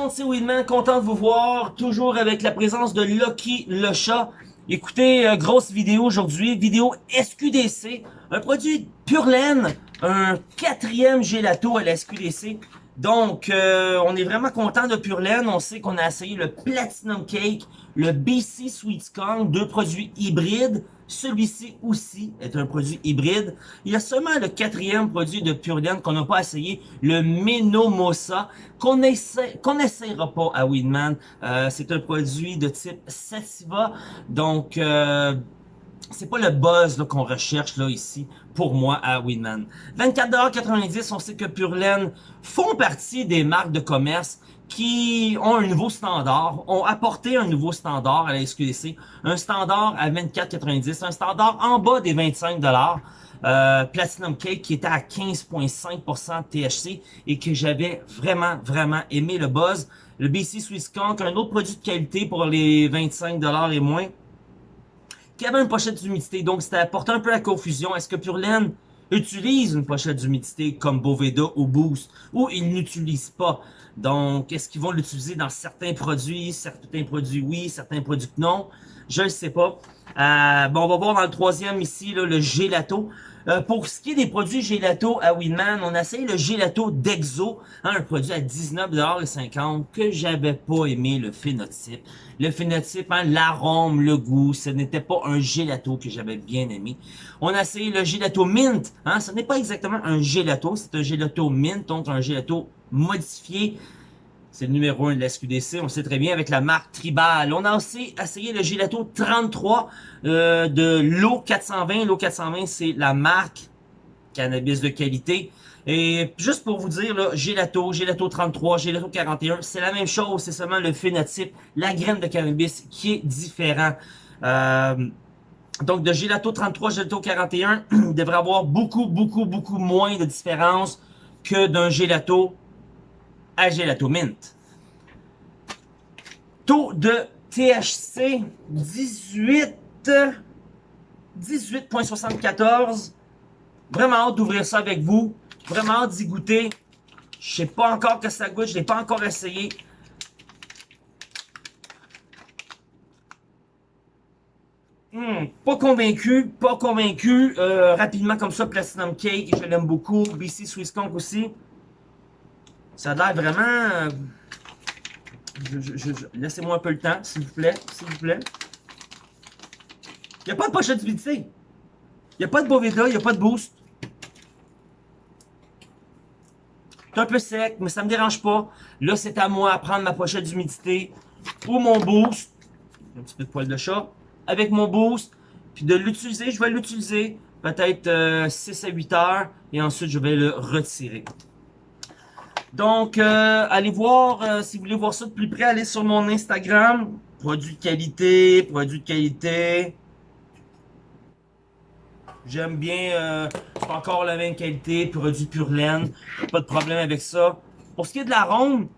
monde, c'est Winman, content de vous voir, toujours avec la présence de Lucky le chat. Écoutez, euh, grosse vidéo aujourd'hui, vidéo SQDC, un produit pure laine, un quatrième gelato à la SQDC. Donc, euh, on est vraiment content de Pure Laine. On sait qu'on a essayé le Platinum Cake, le BC Sweet Skunk, deux produits hybrides. Celui-ci aussi est un produit hybride. Il y a seulement le quatrième produit de Laine qu'on n'a pas essayé, le Menomosa, qu'on essaie, qu'on n'essayera pas à Winman. Euh, c'est un produit de type Sativa. Donc, euh, c'est pas le buzz qu'on recherche là ici pour moi à Winman. 24,90$, on sait que Pure Laine font partie des marques de commerce qui ont un nouveau standard, ont apporté un nouveau standard à la SQDC, un standard à 24,90$, un standard en bas des 25$. Euh, Platinum Cake qui était à 15.5% THC et que j'avais vraiment, vraiment aimé le buzz. Le BC Swiss Conk, un autre produit de qualité pour les 25$ et moins qui avait une pochette d'humidité. Donc, c'était apporté un peu la confusion. Est-ce que Pure Laine utilise une pochette d'humidité comme Boveda ou Boost ou ils n'utilisent pas? Donc, est-ce qu'ils vont l'utiliser dans certains produits? Certains produits oui, certains produits non. Je ne sais pas. Euh, bon, on va voir dans le troisième ici, là, le gelato. Euh, pour ce qui est des produits gelato à Winman, on a essayé le gelato d'Exo, hein, un produit à 19,50$ que j'avais pas aimé le phénotype. Le phénotype, hein, l'arôme, le goût, ce n'était pas un gelato que j'avais bien aimé. On a essayé le gelato mint, hein, ce n'est pas exactement un gelato, c'est un gelato mint, donc un gelato modifié c'est le numéro 1 de la SQDC, on sait très bien, avec la marque Tribal. On a aussi essayé le Gelato 33 euh, de l'eau 420. L'eau 420, c'est la marque cannabis de qualité. Et juste pour vous dire, là, Gelato, Gelato 33, Gelato 41, c'est la même chose, c'est seulement le phénotype, la graine de cannabis qui est différent. Euh, donc de Gelato 33, Gelato 41, il devrait avoir beaucoup, beaucoup, beaucoup moins de différence que d'un Gelato à. Taux de THC 18 18.74. Vraiment hâte d'ouvrir ça avec vous. Vraiment hâte d'y goûter. Je sais pas encore que ça goûte. Je l'ai pas encore essayé. Hmm, pas convaincu, pas convaincu. Euh, rapidement comme ça, Platinum Cake, je l'aime beaucoup. BC Swiss Conk aussi. Ça a l'air vraiment... Laissez-moi un peu le temps, s'il vous plaît, s'il vous plaît. Il n'y a pas de pochette d'humidité. Il n'y a pas de Boveda, il n'y a pas de boost. C'est un peu sec, mais ça me dérange pas. Là, c'est à moi à prendre ma pochette d'humidité ou mon boost. Un petit peu de poil de chat. Avec mon boost. Puis de l'utiliser, je vais l'utiliser peut-être 6 euh, à 8 heures. Et ensuite, je vais le retirer. Donc, euh, allez voir, euh, si vous voulez voir ça de plus près, allez sur mon Instagram. Produit de qualité, produit de qualité. J'aime bien, euh, encore la même qualité, produit pure laine. Pas de problème avec ça. Pour ce qui est de l'arôme,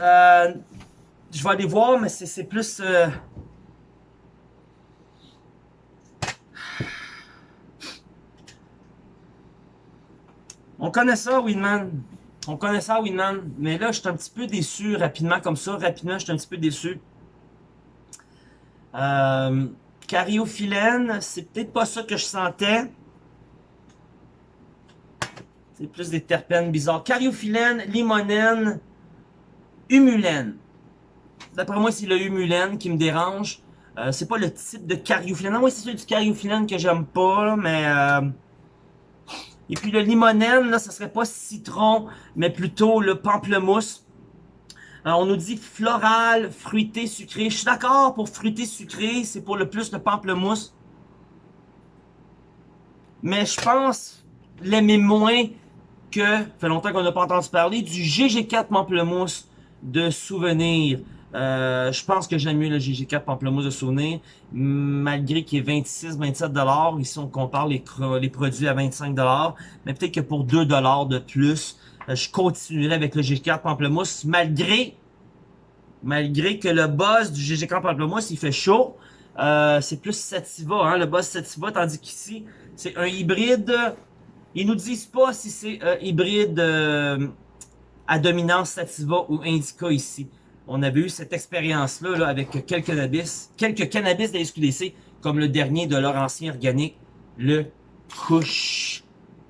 euh, je vais aller voir, mais c'est plus... connaît ça, Winman. On connaît ça, Winman. Mais là, je suis un petit peu déçu, rapidement, comme ça. Rapidement, je suis un petit peu déçu. Euh, cariophyllène, c'est peut-être pas ça que je sentais. C'est plus des terpènes bizarres. Cariophyllène, limonène, humulène. D'après moi, c'est le humulène qui me dérange. Euh, c'est pas le type de cariophyllène. Moi, c'est celui du cariophyllène que j'aime pas, mais... Euh, et puis le limonène, là, ça serait pas citron, mais plutôt le pamplemousse. Alors, on nous dit floral, fruité, sucré. Je suis d'accord pour fruité, sucré, c'est pour le plus le pamplemousse. Mais je pense l'aimer moins que, fait longtemps qu'on n'a pas entendu parler, du GG4 pamplemousse de souvenir. Euh, je pense que j'aime mieux le GG4 Pamplemousse de Souvenir, malgré qu'il est 26-27$. Ici, on compare les, produits à 25$. Mais peut-être que pour 2$ de plus, euh, je continuerai avec le GG4 Pamplemousse, malgré malgré que le boss du GG4 Pamplemousse, il fait chaud. Euh, c'est plus Sativa, hein, le boss Sativa, tandis qu'ici, c'est un hybride. Ils nous disent pas si c'est hybride à dominance sativa ou indica ici. On avait eu cette expérience-là là, avec quelques cannabis, quelques cannabis de la SQDC, comme le dernier de leur ancien organique, le Kush,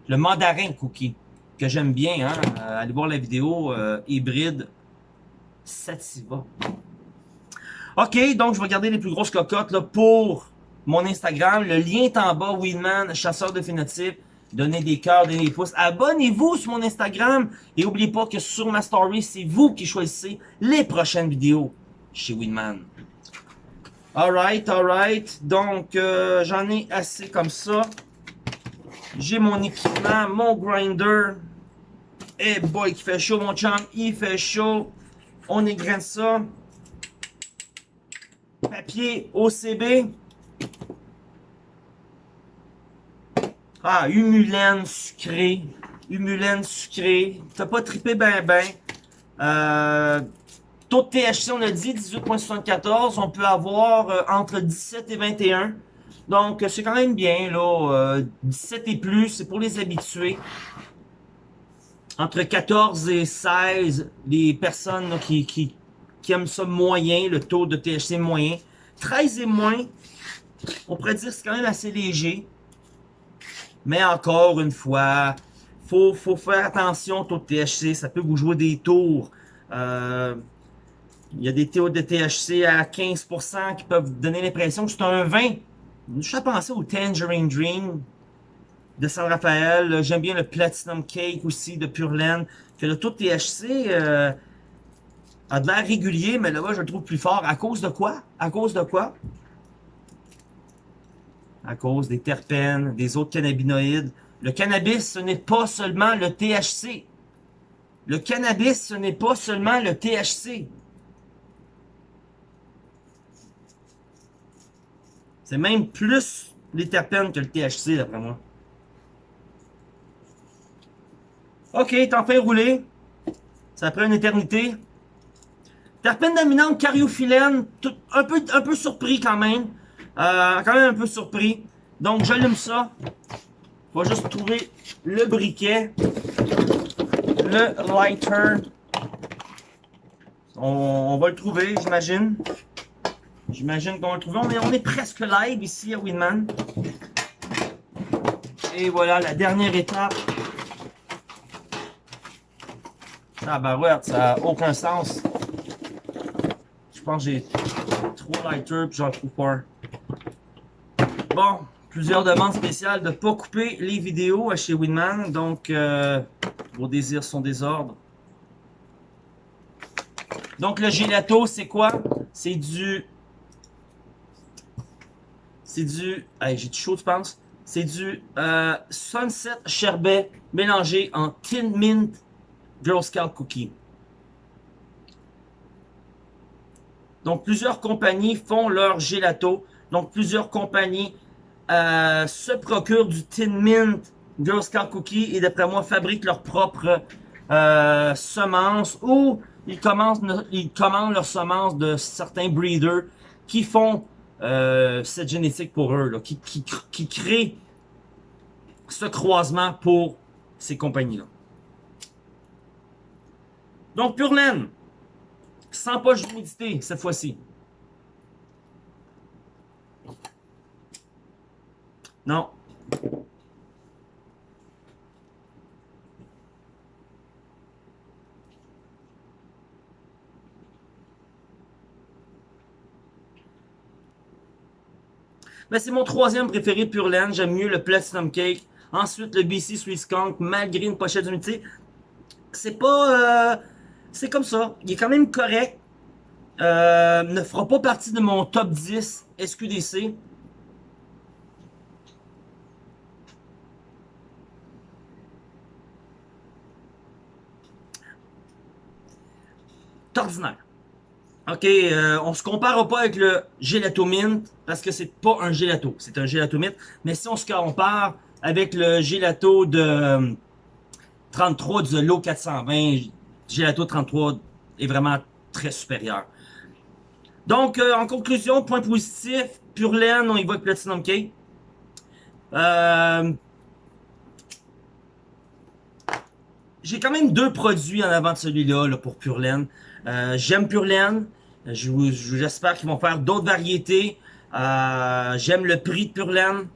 le mandarin cookie, que j'aime bien. Hein? Euh, allez voir la vidéo euh, hybride sativa. OK, donc je vais garder les plus grosses cocottes là, pour mon Instagram. Le lien est en bas, Weedman, chasseur de. Donnez des cœurs, donnez des pouces. Abonnez-vous sur mon Instagram. Et n'oubliez pas que sur ma story, c'est vous qui choisissez les prochaines vidéos chez Winman. Alright, alright. Donc, euh, j'en ai assez comme ça. J'ai mon équipement, mon grinder. Eh boy, qui fait chaud, mon chum. Il fait chaud. On égrène ça. Papier OCB. Ah, humulène sucré. Humulène sucré. T'as pas trippé ben ben. Euh, taux de THC, on a dit 18.74. On peut avoir euh, entre 17 et 21. Donc, c'est quand même bien, là. 17 euh, et plus, c'est pour les habitués. Entre 14 et 16, les personnes qui aiment ça moyen, le taux de THC moyen. 13 et moins, on pourrait dire que c'est quand même assez léger. Mais encore une fois, faut, faut faire attention au taux de THC. Ça peut vous jouer des tours. Euh, il y a des taux de THC à 15% qui peuvent donner l'impression que c'est un vin. Je suis penser au Tangerine Dream de San Rafael. J'aime bien le Platinum Cake aussi de Pure Laine. Que le taux de THC euh, a de l'air régulier, mais là-bas, je le trouve plus fort. À cause de quoi? À cause de quoi? À cause des terpènes, des autres cannabinoïdes. Le cannabis, ce n'est pas seulement le THC. Le cannabis, ce n'est pas seulement le THC. C'est même plus les terpènes que le THC, d'après moi. Ok, t'en fais rouler. Ça prend une éternité. Terpène dominante, cariophyllène, un, peu, un peu surpris quand même. Euh, quand même un peu surpris. Donc, j'allume ça. On va juste trouver le briquet. Le lighter. On, va le trouver, j'imagine. J'imagine qu'on va le trouver. On est, presque live ici à Winman. Et voilà, la dernière étape. Ah bah ouais, ça n'a aucun sens. Je pense que j'ai trois lighters puis j'en trouve pas un. Plusieurs demandes spéciales de ne pas couper les vidéos chez Winman. Donc, euh, vos désirs sont des ordres. Donc, le gelato, c'est quoi? C'est du... C'est du... J'ai du chaud, tu penses? C'est du euh, Sunset Sherbet mélangé en Tin Mint Girl Scout Cookie. Donc, plusieurs compagnies font leur gelato. Donc, plusieurs compagnies euh, se procurent du Tin Mint Girl Scout Cookie et d'après moi fabriquent leurs propres euh, semences ou ils, commencent, ils commandent leurs semences de certains breeders qui font euh, cette génétique pour eux, là, qui, qui, qui créent ce croisement pour ces compagnies-là. Donc, Pure Laine, sans poche d'humidité cette fois-ci. Non. Mais c'est mon troisième préféré Pure Laine. J'aime mieux le Platinum Cake. Ensuite, le BC Sweet Skunk, malgré une pochette d'unité. C'est pas... Euh, c'est comme ça. Il est quand même correct. Euh, ne fera pas partie de mon top 10 SQDC. Ordinaire. OK, euh, on se compare pas avec le gelato mint parce que c'est pas un gelato, c'est un gelato mint. Mais si on se compare avec le gelato de 33 du lot 420, gelato 33 est vraiment très supérieur. Donc, euh, en conclusion, point positif, pure laine, on avec Platinum K. Euh, j'ai quand même deux produits en avant de celui-là là, pour Pure Laine. Euh, J'aime Pure Laine. J'espère qu'ils vont faire d'autres variétés. Euh, J'aime le prix de Pure Laine.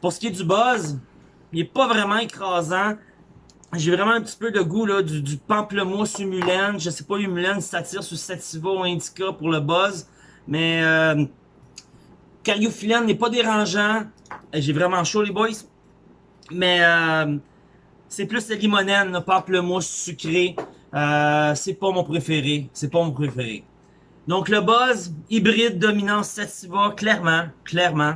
Pour ce qui est du buzz, il est pas vraiment écrasant. J'ai vraiment un petit peu de goût là, du, pamplemousse humulène. Je sais pas humulène si ça sur sativa ou indica pour le buzz. Mais euh, n'est pas dérangeant. J'ai vraiment chaud les boys. Mais euh, c'est plus la limonène, le pamplemousse sucré. Euh, c'est pas mon préféré. C'est pas mon préféré. Donc le buzz, hybride, dominance, sativa, clairement, clairement.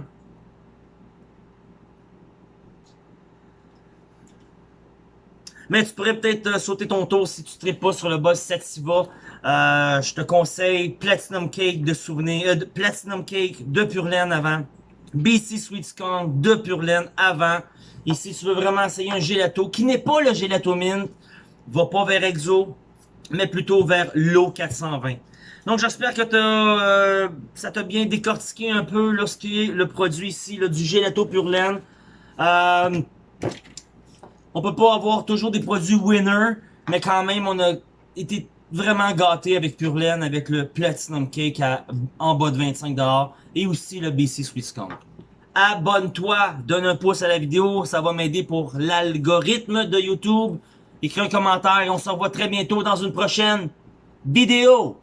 Mais tu pourrais peut-être euh, sauter ton tour si tu ne pas sur le boss Sativa. Je te conseille Platinum Cake de souvenir, Platinum Cake de Pure Laine avant. BC Sweet Skunk de Pure avant. Si tu veux vraiment essayer un gelato qui n'est pas le gelato mint, va pas vers Exo, mais plutôt vers l'eau 420. Donc j'espère que as, ça t'a bien décortiqué un peu là, ce qui est le produit ici là, du gelato Pure Laine. Euh, on peut pas avoir toujours des produits winner, mais quand même, on a été vraiment gâté avec Pure avec le Platinum Cake à, en bas de 25$ et aussi le BC Skunk. Abonne-toi, donne un pouce à la vidéo, ça va m'aider pour l'algorithme de YouTube. Écris un commentaire et on se revoit très bientôt dans une prochaine vidéo.